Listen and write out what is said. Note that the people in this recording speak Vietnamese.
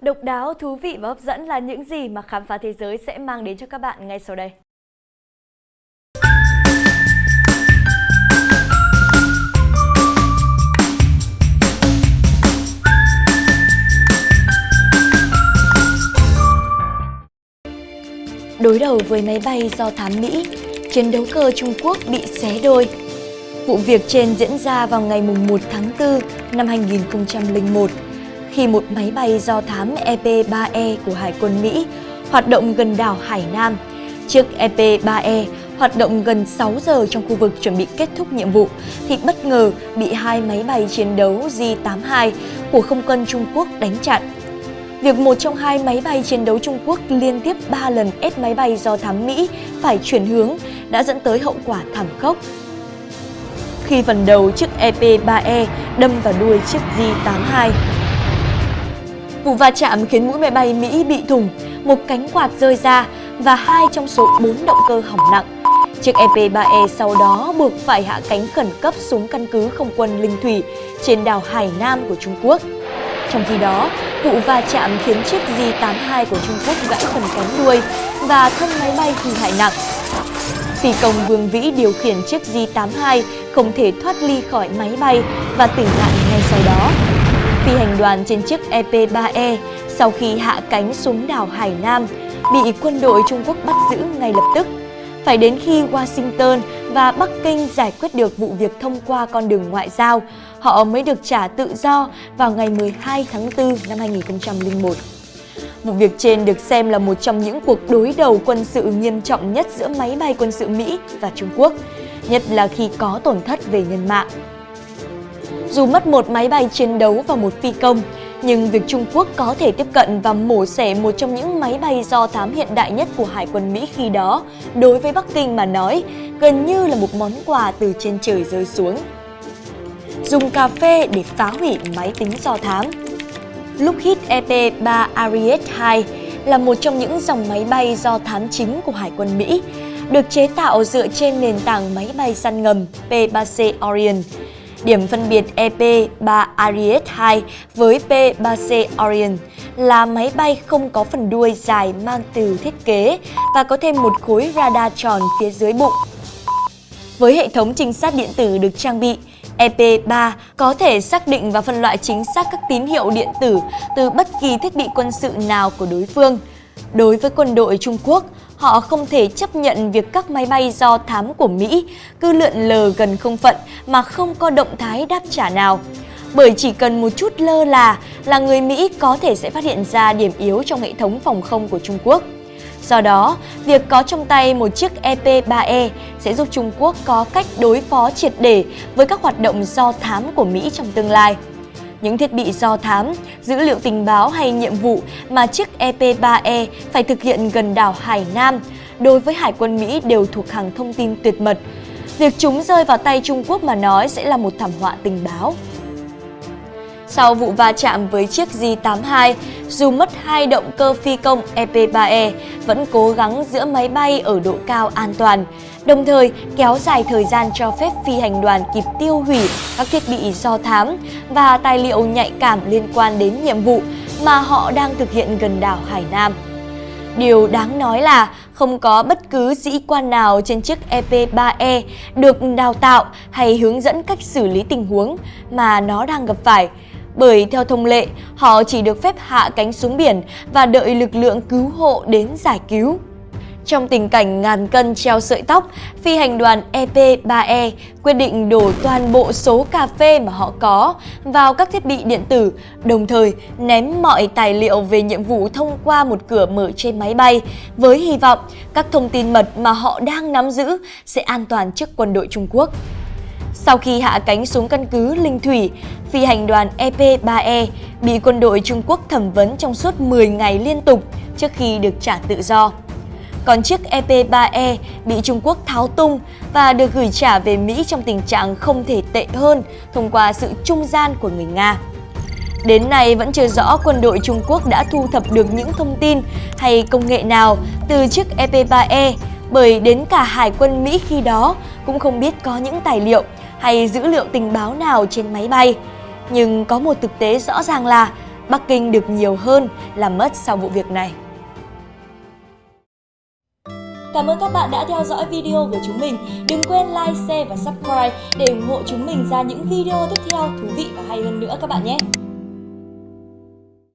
Độc đáo, thú vị và hấp dẫn là những gì mà khám phá thế giới sẽ mang đến cho các bạn ngay sau đây. Đối đầu với máy bay do thám Mỹ, chiến đấu cơ Trung Quốc bị xé đôi. Vụ việc trên diễn ra vào ngày 1 tháng 4 năm 2001 khi một máy bay do thám EP-3E e của Hải quân Mỹ hoạt động gần đảo Hải Nam. Chiếc EP-3E e hoạt động gần 6 giờ trong khu vực chuẩn bị kết thúc nhiệm vụ thì bất ngờ bị hai máy bay chiến đấu J-82 của không quân Trung Quốc đánh chặn. Việc một trong hai máy bay chiến đấu Trung Quốc liên tiếp 3 lần ép máy bay do thám Mỹ phải chuyển hướng đã dẫn tới hậu quả thảm khốc. Khi phần đầu chiếc EP-3E e đâm vào đuôi chiếc J-82, Vụ va chạm khiến mũi máy bay Mỹ bị thủng, một cánh quạt rơi ra và hai trong số 4 động cơ hỏng nặng. Chiếc EP-3E e sau đó buộc phải hạ cánh khẩn cấp xuống căn cứ không quân Linh Thủy trên đảo Hải Nam của Trung Quốc. Trong khi đó, vụ va chạm khiến chiếc J-82 của Trung Quốc gãy phần cánh đuôi và thân máy bay hư hại nặng. Phi công Vương Vĩ điều khiển chiếc J-82 không thể thoát ly khỏi máy bay và tử nạn ngay sau đó. Phi hành đoàn trên chiếc EP-3E e sau khi hạ cánh xuống đảo Hải Nam bị quân đội Trung Quốc bắt giữ ngay lập tức. Phải đến khi Washington và Bắc Kinh giải quyết được vụ việc thông qua con đường ngoại giao, họ mới được trả tự do vào ngày 12 tháng 4 năm 2001. Vụ việc trên được xem là một trong những cuộc đối đầu quân sự nghiêm trọng nhất giữa máy bay quân sự Mỹ và Trung Quốc, nhất là khi có tổn thất về nhân mạng. Dù mất một máy bay chiến đấu và một phi công, nhưng việc Trung Quốc có thể tiếp cận và mổ xẻ một trong những máy bay do thám hiện đại nhất của Hải quân Mỹ khi đó, đối với Bắc Kinh mà nói, gần như là một món quà từ trên trời rơi xuống. Dùng cà phê để phá hủy máy tính do thám Lockheed EP-3 Ariete-2 là một trong những dòng máy bay do thám chính của Hải quân Mỹ, được chế tạo dựa trên nền tảng máy bay săn ngầm P-3C Orion, Điểm phân biệt EP-3 Ariete 2 với P-3C Orion là máy bay không có phần đuôi dài mang từ thiết kế và có thêm một khối radar tròn phía dưới bụng. Với hệ thống trinh sát điện tử được trang bị, EP3 có thể xác định và phân loại chính xác các tín hiệu điện tử từ bất kỳ thiết bị quân sự nào của đối phương. Đối với quân đội Trung Quốc, họ không thể chấp nhận việc các máy bay do thám của Mỹ cứ lượn lờ gần không phận mà không có động thái đáp trả nào. Bởi chỉ cần một chút lơ là là người Mỹ có thể sẽ phát hiện ra điểm yếu trong hệ thống phòng không của Trung Quốc. Do đó, việc có trong tay một chiếc EP-3E e sẽ giúp Trung Quốc có cách đối phó triệt để với các hoạt động do thám của Mỹ trong tương lai những thiết bị do thám, dữ liệu tình báo hay nhiệm vụ mà chiếc EP-3E e phải thực hiện gần đảo Hải Nam đối với Hải quân Mỹ đều thuộc hàng thông tin tuyệt mật. Việc chúng rơi vào tay Trung Quốc mà nói sẽ là một thảm họa tình báo. Sau vụ va chạm với chiếc J-82, dù mất hai động cơ phi công EP-3E, e, vẫn cố gắng giữa máy bay ở độ cao an toàn, đồng thời kéo dài thời gian cho phép phi hành đoàn kịp tiêu hủy các thiết bị do thám và tài liệu nhạy cảm liên quan đến nhiệm vụ mà họ đang thực hiện gần đảo Hải Nam. Điều đáng nói là không có bất cứ sĩ quan nào trên chiếc EP-3E e được đào tạo hay hướng dẫn cách xử lý tình huống mà nó đang gặp phải bởi theo thông lệ, họ chỉ được phép hạ cánh xuống biển và đợi lực lượng cứu hộ đến giải cứu. Trong tình cảnh ngàn cân treo sợi tóc, phi hành đoàn EP-3E e quyết định đổ toàn bộ số cà phê mà họ có vào các thiết bị điện tử, đồng thời ném mọi tài liệu về nhiệm vụ thông qua một cửa mở trên máy bay với hy vọng các thông tin mật mà họ đang nắm giữ sẽ an toàn trước quân đội Trung Quốc. Sau khi hạ cánh xuống căn cứ Linh Thủy, phi hành đoàn EP-3E e bị quân đội Trung Quốc thẩm vấn trong suốt 10 ngày liên tục trước khi được trả tự do. Còn chiếc EP-3E e bị Trung Quốc tháo tung và được gửi trả về Mỹ trong tình trạng không thể tệ hơn thông qua sự trung gian của người Nga. Đến nay vẫn chưa rõ quân đội Trung Quốc đã thu thập được những thông tin hay công nghệ nào từ chiếc EP-3E e, bởi đến cả Hải quân Mỹ khi đó cũng không biết có những tài liệu hay dữ liệu tình báo nào trên máy bay. Nhưng có một thực tế rõ ràng là Bắc Kinh được nhiều hơn là mất sau vụ việc này. Cảm ơn các bạn đã theo dõi video của chúng mình. Đừng quên like, share và subscribe để ủng hộ chúng mình ra những video tiếp theo thú vị và hay hơn nữa các bạn nhé.